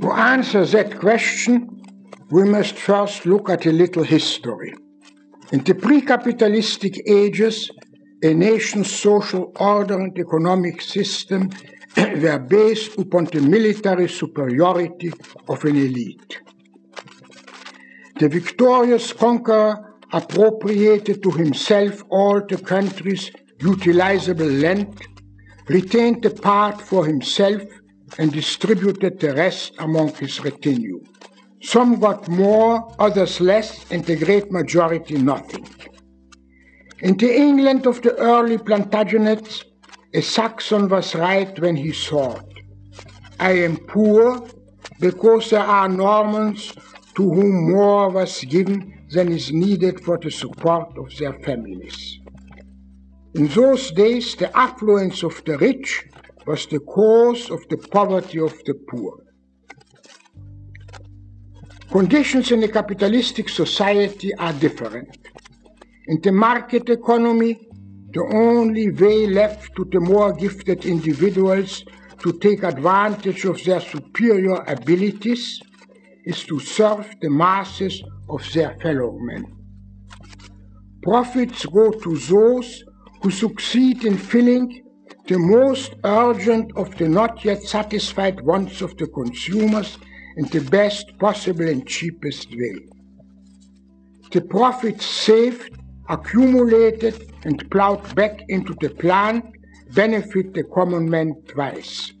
To answer that question, we must first look at a little history. In the pre capitalistic ages, a nation's social order and economic system were based upon the military superiority of an elite. The victorious conqueror appropriated to himself all the country's utilizable land, retained a part for himself, and distributed the rest among his retinue. Some got more, others less, and the great majority nothing. In the England of the early Plantagenets, a Saxon was right when he thought, I am poor because there are Normans to whom more was given than is needed for the support of their families. In those days, the affluence of the rich was the cause of the poverty of the poor. Conditions in a capitalistic society are different. In the market economy, the only way left to the more gifted individuals to take advantage of their superior abilities is to serve the masses of their fellow men. Profits go to those who succeed in filling the most urgent of the not yet satisfied wants of the consumers in the best possible and cheapest way. The profits saved, accumulated, and plowed back into the plant benefit the common man twice.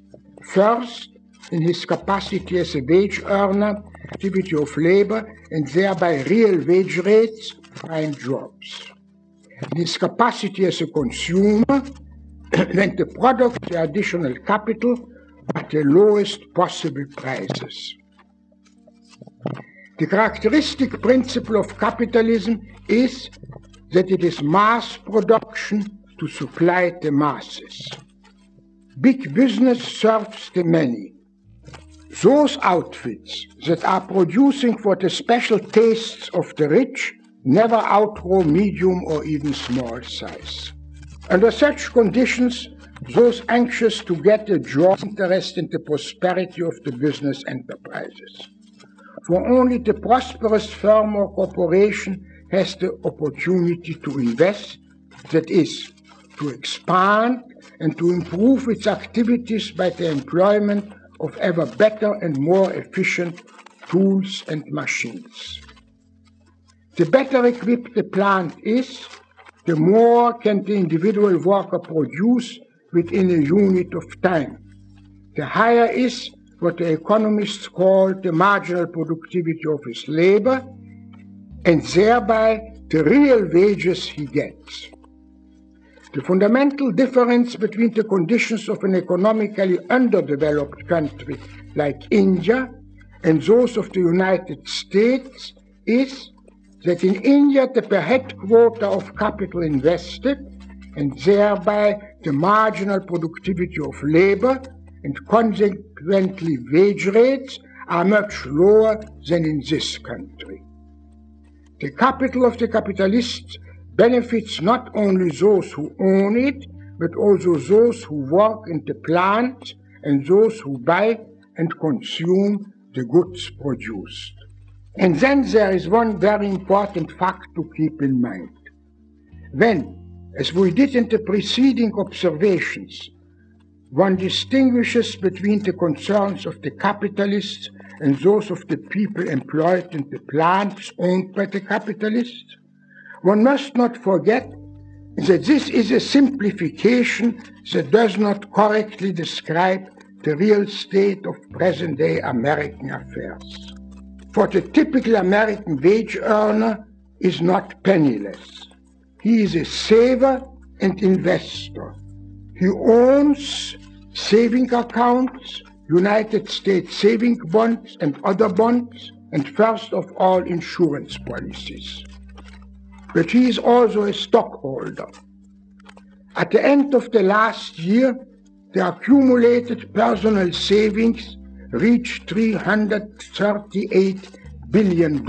First, in his capacity as a wage earner, activity of labor, and thereby real wage rates, find jobs. In his capacity as a consumer, when the product the additional capital at the lowest possible prices. The characteristic principle of capitalism is that it is mass production to supply the masses. Big business serves the many. Those outfits that are producing for the special tastes of the rich never outgrow medium or even small size. Under such conditions, those anxious to get a job interest in the prosperity of the business enterprises. For only the prosperous firm or corporation has the opportunity to invest, that is, to expand and to improve its activities by the employment of ever better and more efficient tools and machines. The better equipped the plant is, the more can the individual worker produce within a unit of time. The higher is what the economists call the marginal productivity of his labor, and thereby the real wages he gets. The fundamental difference between the conditions of an economically underdeveloped country like India and those of the United States is that in India the per head quota of capital invested and thereby the marginal productivity of labor and consequently wage rates are much lower than in this country. The capital of the capitalists benefits not only those who own it, but also those who work in the plant and those who buy and consume the goods produced. And then there is one very important fact to keep in mind. When, as we did in the preceding observations, one distinguishes between the concerns of the capitalists and those of the people employed in the plants owned by the capitalists, one must not forget that this is a simplification that does not correctly describe the real state of present day American affairs. For the typical American wage earner is not penniless. He is a saver and investor. He owns saving accounts, United States saving bonds and other bonds, and first of all, insurance policies. But he is also a stockholder. At the end of the last year, the accumulated personal savings reached $338 billion.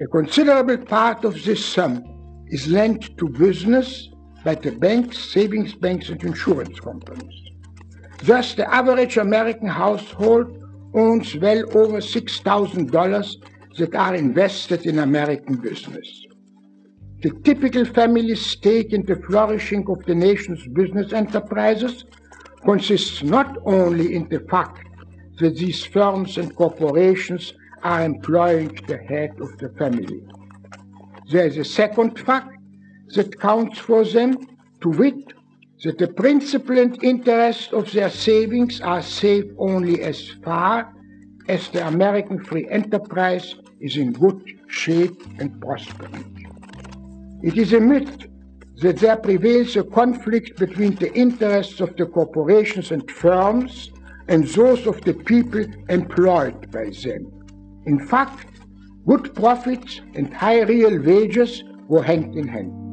A considerable part of this sum is lent to business by the banks, savings banks, and insurance companies. Thus, the average American household owns well over $6,000 that are invested in American business. The typical family's stake in the flourishing of the nation's business enterprises consists not only in the fact that these firms and corporations are employing the head of the family. There is a second fact that counts for them, to wit, that the principal and interest of their savings are safe only as far as the American free enterprise is in good shape and prospering. It is a myth that there prevails a conflict between the interests of the corporations and firms and those of the people employed by them. In fact, good profits and high real wages go hand in hand.